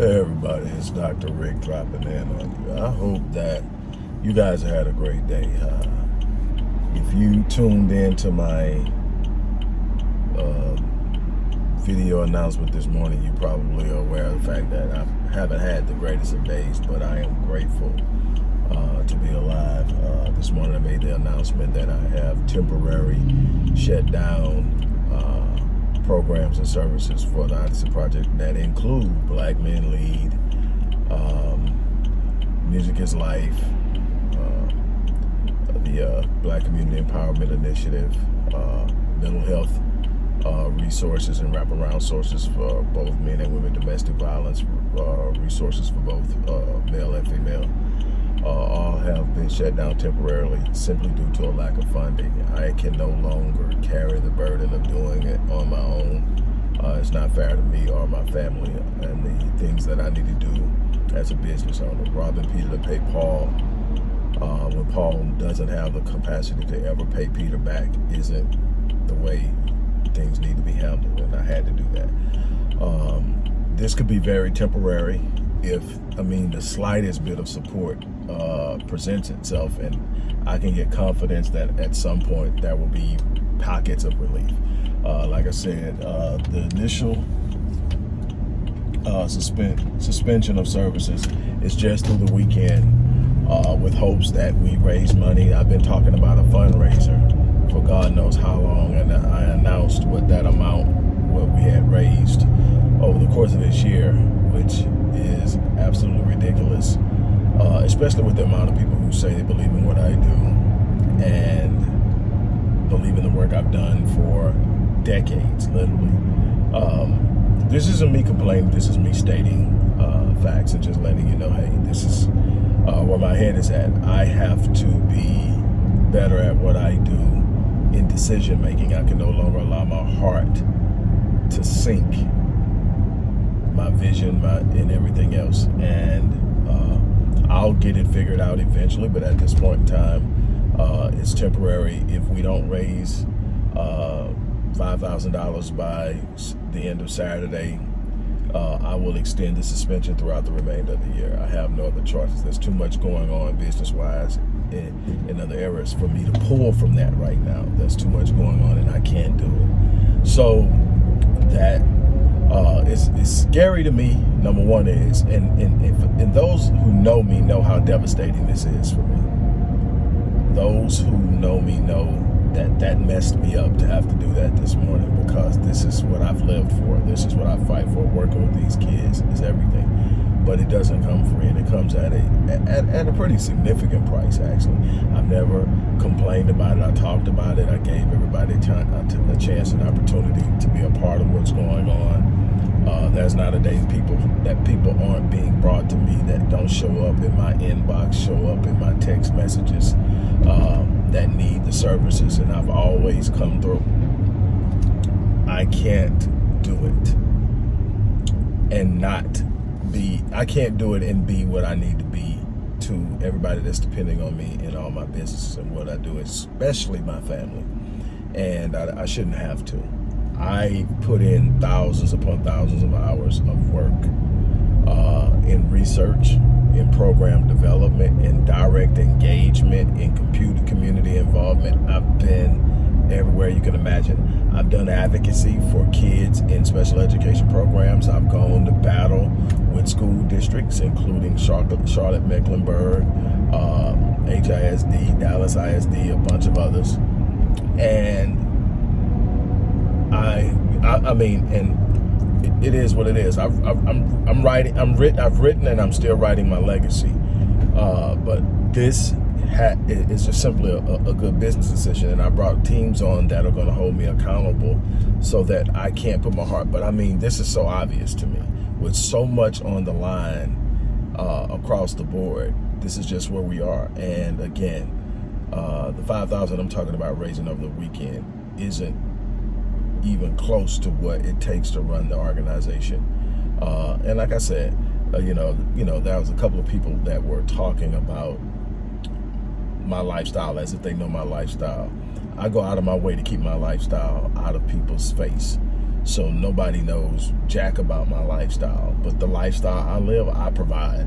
Everybody, it's Dr. Rick dropping in on you. I hope that you guys had a great day. Uh, if you tuned in to my uh, video announcement this morning, you probably are aware of the fact that I haven't had the greatest of days, but I am grateful uh, to be alive. Uh, this morning I made the announcement that I have temporary shut down programs and services for the Odyssey Project that include Black Men Lead, um, Music is Life, uh, the uh, Black Community Empowerment Initiative, uh, mental health uh, resources and wraparound sources for both men and women, domestic violence uh, resources for both uh, male and female uh, all have been shut down temporarily simply due to a lack of funding. I can no longer carry the burden of doing it on my own. Uh, it's not fair to me or my family and the things that I need to do as a business owner. Robbing Peter to pay Paul uh, when Paul doesn't have the capacity to ever pay Peter back isn't the way things need to be handled, and I had to do that. Um, this could be very temporary if, I mean, the slightest bit of support uh, presents itself and I can get confidence that at some point there will be pockets of relief. Uh, like I said, uh, the initial uh, suspend suspension of services is just through the weekend uh, with hopes that we raise money. I've been talking about a fundraiser for God knows how long and I announced what that amount, what we had raised over the course of this year, which is absolutely ridiculous uh, especially with the amount of people who say they believe in what I do and believe in the work I've done for decades, literally. Um, this isn't me complaining, this is me stating uh, facts and just letting you know, hey, this is uh, where my head is at. I have to be better at what I do in decision making. I can no longer allow my heart to sink my vision my, and everything else. And I'll get it figured out eventually, but at this point in time, uh, it's temporary. If we don't raise uh, $5,000 by the end of Saturday, uh, I will extend the suspension throughout the remainder of the year. I have no other choices. There's too much going on business-wise in, in other areas for me to pull from that right now. There's too much going on and I can't do it. So that uh, it's, it's scary to me, number one is, and, and, and those who know me know how devastating this is for me. Those who know me know that that messed me up to have to do that this morning because this is what I've lived for. This is what I fight for. Working with these kids is everything. But it doesn't come free and it comes at a, at, at a pretty significant price, actually. I've never complained about it. I talked about it. I gave everybody a chance and opportunity to be a part of what's going on. Uh, there's not a day people that people aren't being brought to me that don't show up in my inbox, show up in my text messages um, that need the services, and I've always come through. I can't do it and not be, I can't do it and be what I need to be to everybody that's depending on me in all my business and what I do, especially my family. And I, I shouldn't have to. I put in thousands upon thousands of hours of work uh, in research, in program development, in direct engagement, in computer community involvement. I've been everywhere you can imagine. I've done advocacy for kids in special education programs. I've gone to battle with school districts, including Charlotte, Charlotte Mecklenburg, uh, HISD, Dallas ISD, a bunch of others. And I, I, I mean, and it, it is what it is. I've, I've, I'm, I'm writing, I'm written, I've written, and I'm still writing my legacy. Uh, but this is just simply a, a, good business decision, and I brought teams on that are going to hold me accountable, so that I can't put my heart. But I mean, this is so obvious to me, with so much on the line uh, across the board. This is just where we are, and again, uh, the 5,000 I'm talking about raising over the weekend isn't even close to what it takes to run the organization. Uh, and like I said, uh, you know, you know, there was a couple of people that were talking about my lifestyle as if they know my lifestyle. I go out of my way to keep my lifestyle out of people's face. So nobody knows jack about my lifestyle. But the lifestyle I live, I provide.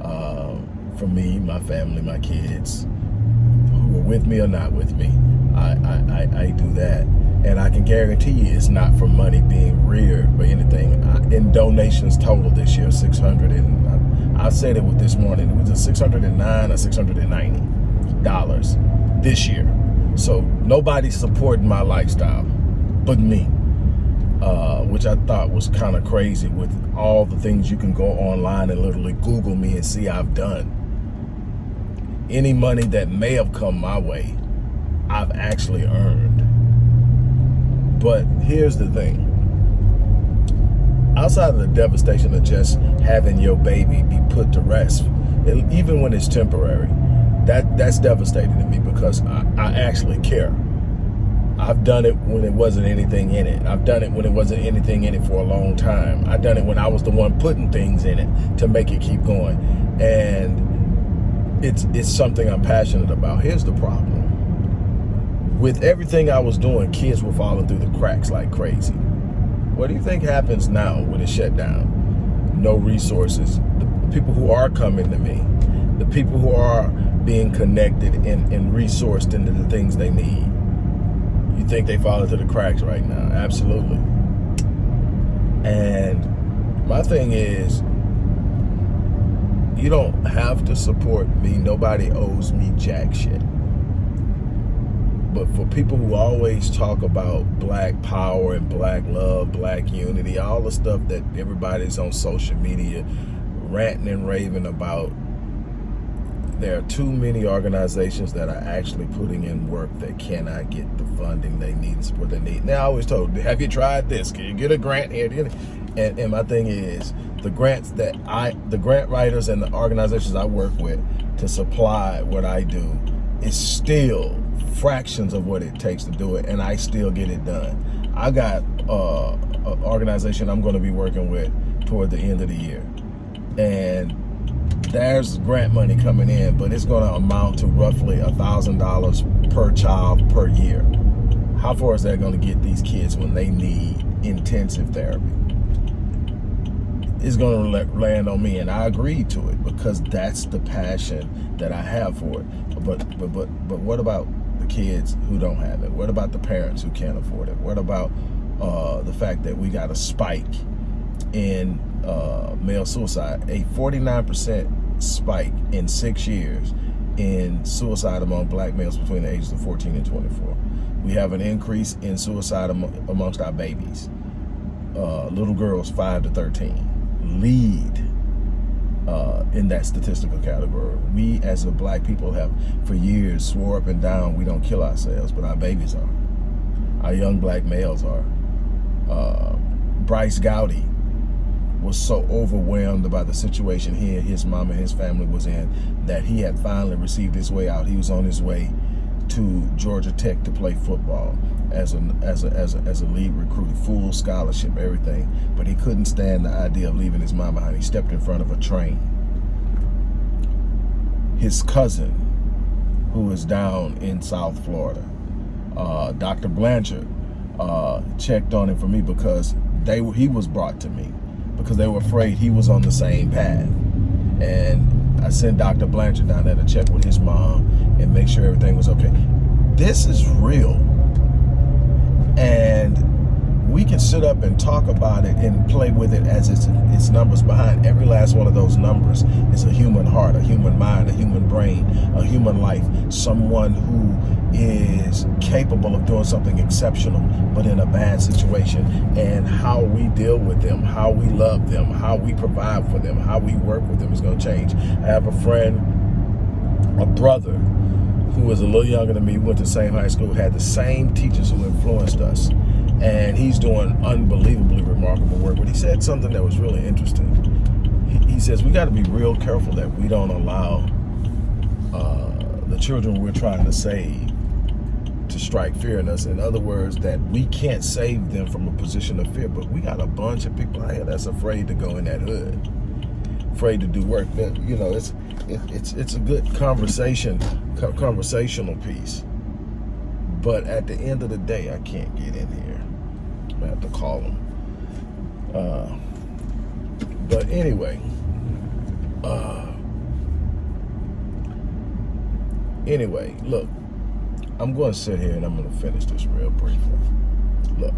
Uh, for me, my family, my kids, who are with me or not with me. I, I, I, I do that. And I can guarantee you it's not for money being reared or anything. I, in donations total this year, 600 and I, I said it with this morning, it was a 609 or 690 dollars this year. So nobody's supporting my lifestyle but me. Uh, which I thought was kind of crazy with all the things you can go online and literally Google me and see I've done. Any money that may have come my way, I've actually earned. But here's the thing. Outside of the devastation of just having your baby be put to rest, even when it's temporary, that that's devastating to me because I, I actually care. I've done it when it wasn't anything in it. I've done it when it wasn't anything in it for a long time. I've done it when I was the one putting things in it to make it keep going. And it's it's something I'm passionate about. Here's the problem. With everything I was doing, kids were falling through the cracks like crazy. What do you think happens now when it's shut down? No resources. The people who are coming to me, the people who are being connected and, and resourced into the things they need. You think they fall into the cracks right now? Absolutely. And my thing is, you don't have to support me. Nobody owes me jack shit. But for people who always talk about black power and black love, black unity, all the stuff that everybody's on social media ranting and raving about, there are too many organizations that are actually putting in work that cannot get the funding they need and support they need. Now, I always told, have you tried this? Can you get a grant here? And, and my thing is, the grants that I, the grant writers and the organizations I work with to supply what I do is still fractions of what it takes to do it, and I still get it done. I got uh, an organization I'm going to be working with toward the end of the year, and there's grant money coming in, but it's going to amount to roughly a thousand dollars per child per year. How far is that going to get these kids when they need intensive therapy? It's going to land on me, and I agreed to it because that's the passion that I have for it. But but but but what about the kids who don't have it? What about the parents who can't afford it? What about uh, the fact that we got a spike in uh, male suicide, a 49% spike in six years in suicide among black males between the ages of 14 and 24. We have an increase in suicide amongst our babies, uh, little girls 5 to 13, lead uh, in that statistical category. We as a black people have for years swore up and down we don't kill ourselves, but our babies are. Our young black males are. Uh, Bryce Gowdy was so overwhelmed by the situation he and his mom and his family was in that he had finally received his way out. He was on his way to Georgia Tech to play football as a as a as a, as a lead recruit, full scholarship, everything. But he couldn't stand the idea of leaving his mom behind. He stepped in front of a train. His cousin, who is down in South Florida, uh, Dr. Blanchard, uh, checked on him for me because they he was brought to me because they were afraid he was on the same path. And I sent Dr. Blanchard down there to check with his mom and make sure everything was okay. This is real. And we can sit up and talk about it and play with it as its, its numbers. Behind every last one of those numbers is a human heart, a human mind, a human brain, a human life, someone who is capable of doing something exceptional, but in a bad situation. And how we deal with them, how we love them, how we provide for them, how we work with them is going to change. I have a friend, a brother, who was a little younger than me, went to the same high school, had the same teachers who influenced us and he's doing unbelievably remarkable work. But he said something that was really interesting. He, he says we got to be real careful that we don't allow uh, the children we're trying to save to strike fear in us. In other words, that we can't save them from a position of fear, but we got a bunch of people out here that's afraid to go in that hood, afraid to do work. You know, it's it, it's it's a good conversation, conversational piece. But at the end of the day, I can't get in here I have to call him. Uh, but anyway, uh, anyway, look, I'm going to sit here and I'm going to finish this real briefly. Look,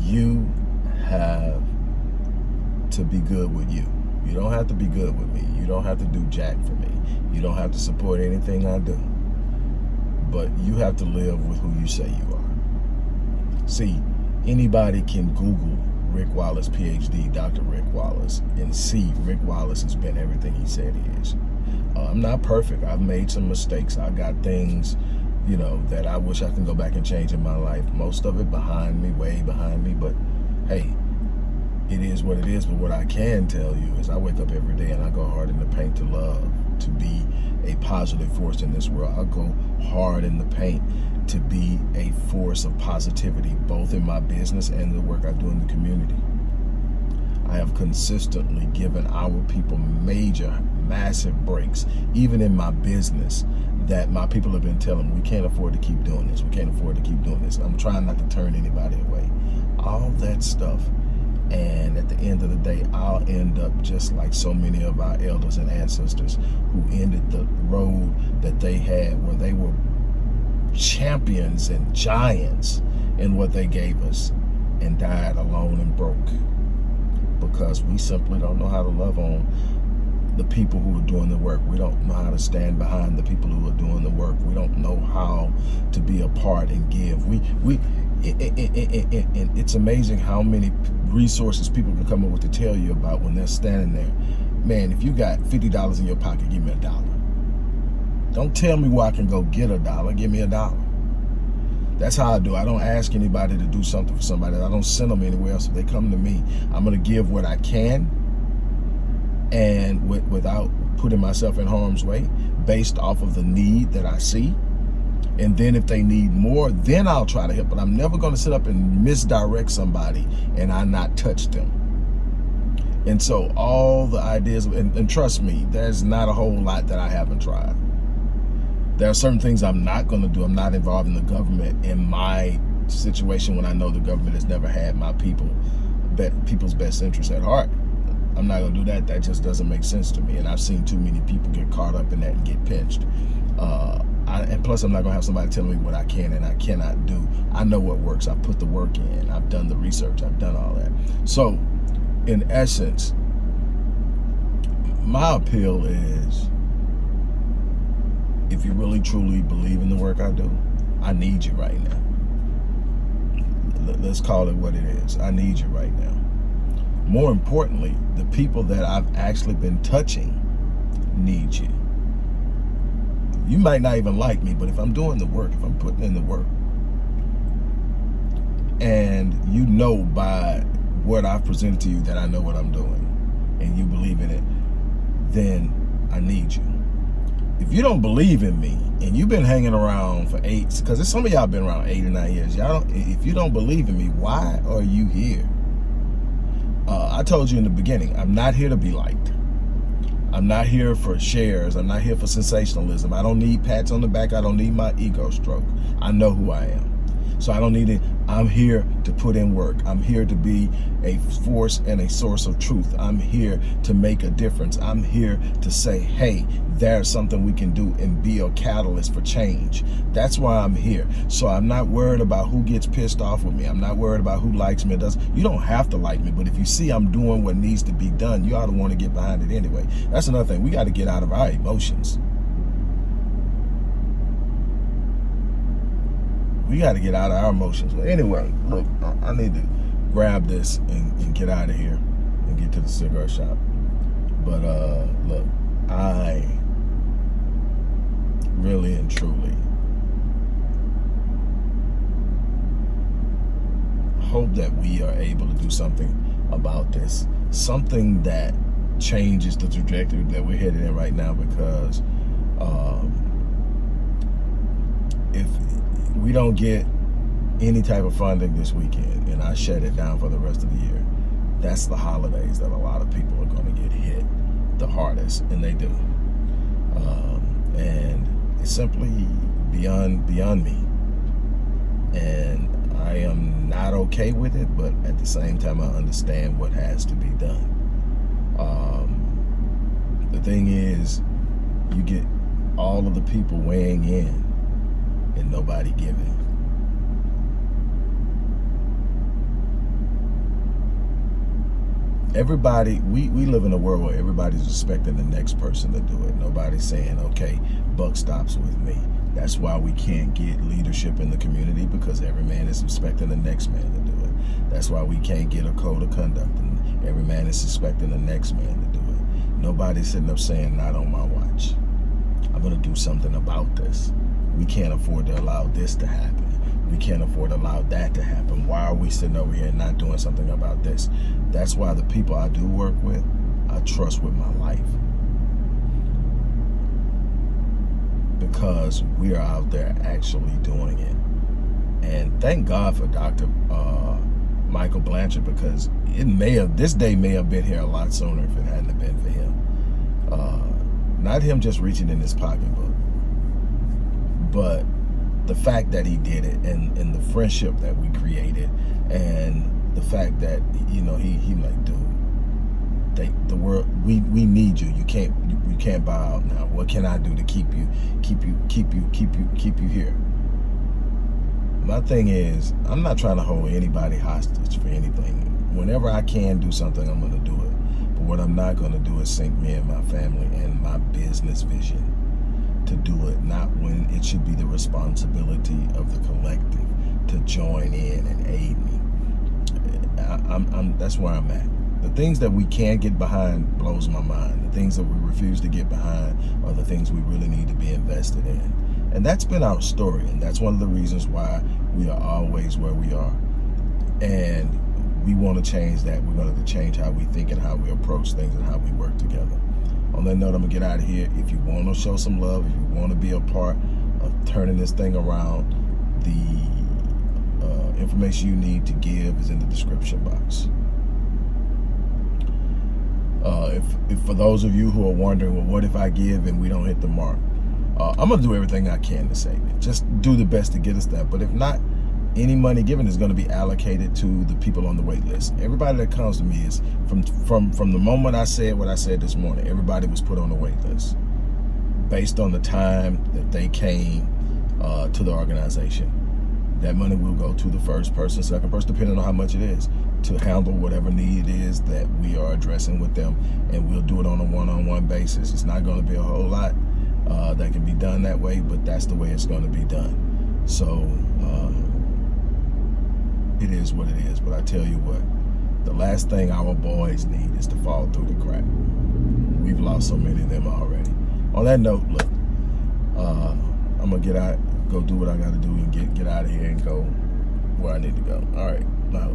you have to be good with you. You don't have to be good with me. You don't have to do jack for me. You don't have to support anything I do. But you have to live with who you say you are. See, anybody can Google Rick Wallace, PhD, Dr. Rick Wallace, and see Rick Wallace has been everything he said he is. Uh, I'm not perfect. I've made some mistakes. I got things, you know, that I wish I can go back and change in my life. Most of it behind me, way behind me. But hey, it is what it is. But what I can tell you is I wake up every day and I go hard in the paint to love, to be a positive force in this world. I go hard in the paint to be a force of positivity, both in my business and the work I do in the community. I have consistently given our people major, massive breaks, even in my business, that my people have been telling me, we can't afford to keep doing this. We can't afford to keep doing this. I'm trying not to turn anybody away. All that stuff and at the end of the day, I'll end up just like so many of our elders and ancestors who ended the road that they had where they were champions and giants in what they gave us and died alone and broke because we simply don't know how to love on the people who are doing the work. We don't know how to stand behind the people who are doing the work. We don't know how to be a part and give. We we it, it, it, it's amazing how many resources people can come up with to tell you about when they're standing there. Man, if you got $50 in your pocket, give me a dollar. Don't tell me where I can go get a dollar. Give me a dollar. That's how I do. I don't ask anybody to do something for somebody. I don't send them anywhere else. If they come to me, I'm going to give what I can and with, without putting myself in harm's way based off of the need that I see. And then if they need more, then I'll try to help. But I'm never going to sit up and misdirect somebody and I not touch them. And so all the ideas, and, and trust me, there's not a whole lot that I haven't tried. There are certain things I'm not going to do. I'm not involved in the government in my situation when I know the government has never had my people, people's best interests at heart. I'm not going to do that. That just doesn't make sense to me. And I've seen too many people get caught up in that and get pinched. Uh, I, and plus, I'm not to have somebody telling me what I can and I cannot do. I know what works. I put the work in. I've done the research. I've done all that. So, in essence, my appeal is if you really truly believe in the work I do, I need you right now. Let's call it what it is. I need you right now. More importantly, the people that I've actually been touching need you. You might not even like me, but if I'm doing the work, if I'm putting in the work, and you know by what I've presented to you that I know what I'm doing, and you believe in it, then I need you. If you don't believe in me, and you've been hanging around for eight, because some of y'all been around eight or nine years, y'all don't if you don't believe in me, why are you here? Uh, I told you in the beginning, I'm not here to be liked. I'm not here for shares. I'm not here for sensationalism. I don't need pats on the back. I don't need my ego stroke. I know who I am. So I don't need it. I'm here to put in work. I'm here to be a force and a source of truth. I'm here to make a difference. I'm here to say, hey, there's something we can do and be a catalyst for change. That's why I'm here. So I'm not worried about who gets pissed off with me. I'm not worried about who likes me. does. You don't have to like me, but if you see I'm doing what needs to be done, you ought to want to get behind it anyway. That's another thing. We got to get out of our emotions. We got to get out of our emotions. But anyway, look, I need to grab this and, and, get out of here and get to the cigarette shop. But uh, look, I really and truly hope that we are able to do something about this. Something that changes the trajectory that we're headed in right now because um, if we don't get any type of funding this weekend and I shut it down for the rest of the year, that's the holidays that a lot of people are going to get hit the hardest, and they do. Um, and it's simply beyond beyond me. And I am not okay with it, but at the same time, I understand what has to be done. Um, the thing is, you get all of the people weighing in and nobody giving. Everybody, we, we live in a world where everybody's expecting the next person to do it. Nobody's saying, okay, buck stops with me. That's why we can't get leadership in the community because every man is expecting the next man to do it. That's why we can't get a code of conduct and every man is expecting the next man to do it. Nobody's sitting up saying, not on my watch. I'm going to do something about this. We can't afford to allow this to happen. We can't afford to allow that to happen. Why are we sitting over here and not doing something about this? That's why the people I do work with, I trust with my life. Because we are out there actually doing it. And thank God for Dr. Uh, Michael Blanchard because it may have, this day may have been here a lot sooner if it hadn't been for him. Uh, not him just reaching in his pocketbook, but the fact that he did it and, and the friendship that we created and the fact that, you know, he, he like, dude, they, the world, we, we need you. You can't, you, you can't bow out now. What can I do to keep you, keep you, keep you, keep you, keep you here? My thing is, I'm not trying to hold anybody hostage for anything. Whenever I can do something, I'm going to do it. But what I'm not going to do is sink me and my family and my business vision to do it, not when it should be the responsibility of the collective to join in and aid me. I, I'm, I'm, that's where I'm at. The things that we can't get behind blows my mind. The things that we refuse to get behind are the things we really need to be invested in. And that's been our story. And that's one of the reasons why we are always where we are. And we want to change that. We're going to change how we think and how we approach things and how we work together. On that note, I'm going to get out of here. If you want to show some love, if you want to be a part of turning this thing around, the uh, information you need to give is in the description box. Uh, if, if for those of you who are wondering, well, what if I give and we don't hit the mark? Uh, I'm going to do everything I can to save it. Just do the best to get us that. But if not, any money given is going to be allocated to the people on the wait list. Everybody that comes to me is from from from the moment I said what I said this morning. Everybody was put on the wait list based on the time that they came uh, to the organization. That money will go to the first person, second person, depending on how much it is, to handle whatever need it is that we are addressing with them, and we'll do it on a one-on-one -on -one basis. It's not going to be a whole lot uh, that can be done that way, but that's the way it's going to be done. So. Uh, it is what it is. But I tell you what, the last thing our boys need is to fall through the crack. We've lost so many of them already. On that note, look, uh, I'm gonna get out, go do what I gotta do and get, get out of here and go where I need to go. All right, now.